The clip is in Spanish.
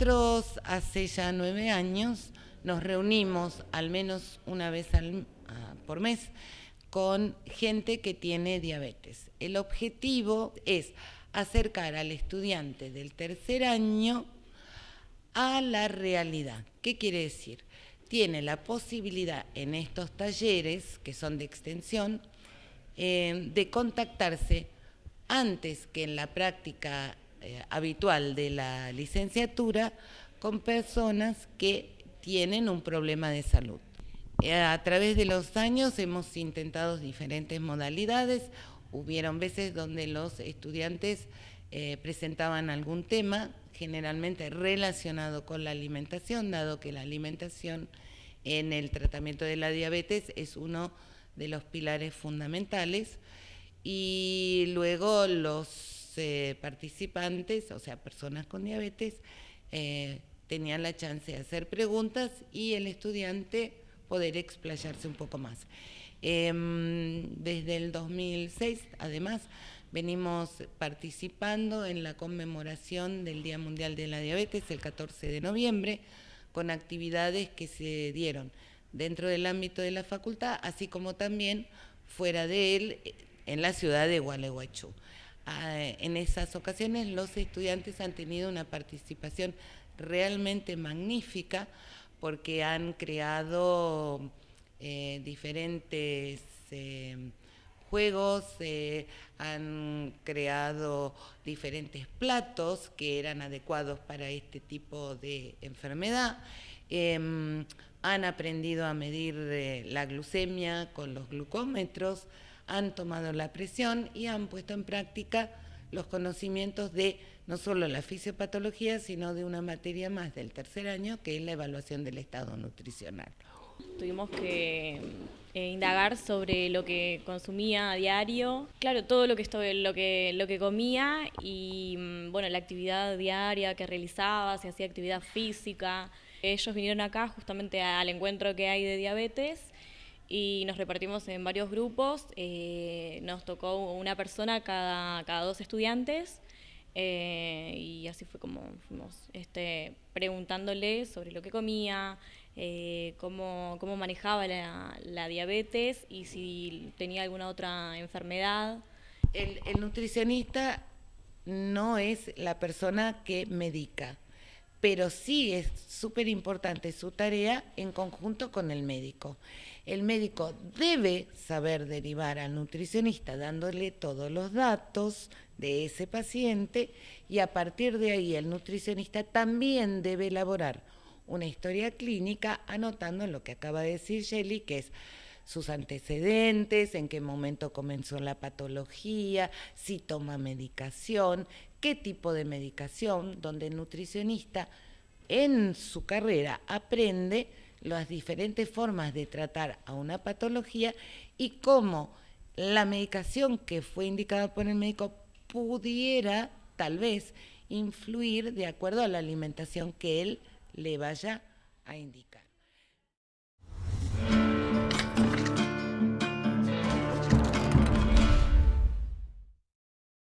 Nosotros hace ya nueve años nos reunimos al menos una vez ah, por mes con gente que tiene diabetes. El objetivo es acercar al estudiante del tercer año a la realidad. ¿Qué quiere decir? Tiene la posibilidad en estos talleres, que son de extensión, eh, de contactarse antes que en la práctica eh, habitual de la licenciatura con personas que tienen un problema de salud. Eh, a través de los años hemos intentado diferentes modalidades, hubieron veces donde los estudiantes eh, presentaban algún tema, generalmente relacionado con la alimentación, dado que la alimentación en el tratamiento de la diabetes es uno de los pilares fundamentales, y luego los eh, participantes, o sea, personas con diabetes, eh, tenían la chance de hacer preguntas y el estudiante poder explayarse un poco más. Em, desde el 2006, además, venimos participando en la conmemoración del Día Mundial de la Diabetes el 14 de noviembre, con actividades que se dieron dentro del ámbito de la facultad, así como también fuera de él, en la ciudad de Gualeguaychú. Ah, en esas ocasiones los estudiantes han tenido una participación realmente magnífica porque han creado eh, diferentes eh, juegos, eh, han creado diferentes platos que eran adecuados para este tipo de enfermedad, em, han aprendido a medir la glucemia con los glucómetros, han tomado la presión y han puesto en práctica los conocimientos de no solo la fisiopatología, sino de una materia más del tercer año, que es la evaluación del estado nutricional. Tuvimos que eh, indagar sobre lo que consumía a diario, claro, todo lo que, lo que, lo que comía y mm, bueno, la actividad diaria que realizaba, si hacía actividad física. Ellos vinieron acá justamente al encuentro que hay de diabetes y nos repartimos en varios grupos. Eh, nos tocó una persona cada, cada dos estudiantes eh, y así fue como fuimos este, preguntándole sobre lo que comía, eh, cómo, cómo, manejaba la, diabetes y si tenía alguna otra enfermedad. El, el nutricionista no es la persona que medica pero sí es súper importante su tarea en conjunto con el médico. El médico debe saber derivar al nutricionista dándole todos los datos de ese paciente y a partir de ahí el nutricionista también debe elaborar una historia clínica anotando lo que acaba de decir Shelly, que es sus antecedentes, en qué momento comenzó la patología, si toma medicación, qué tipo de medicación, donde el nutricionista en su carrera aprende las diferentes formas de tratar a una patología y cómo la medicación que fue indicada por el médico pudiera tal vez influir de acuerdo a la alimentación que él le vaya a indicar.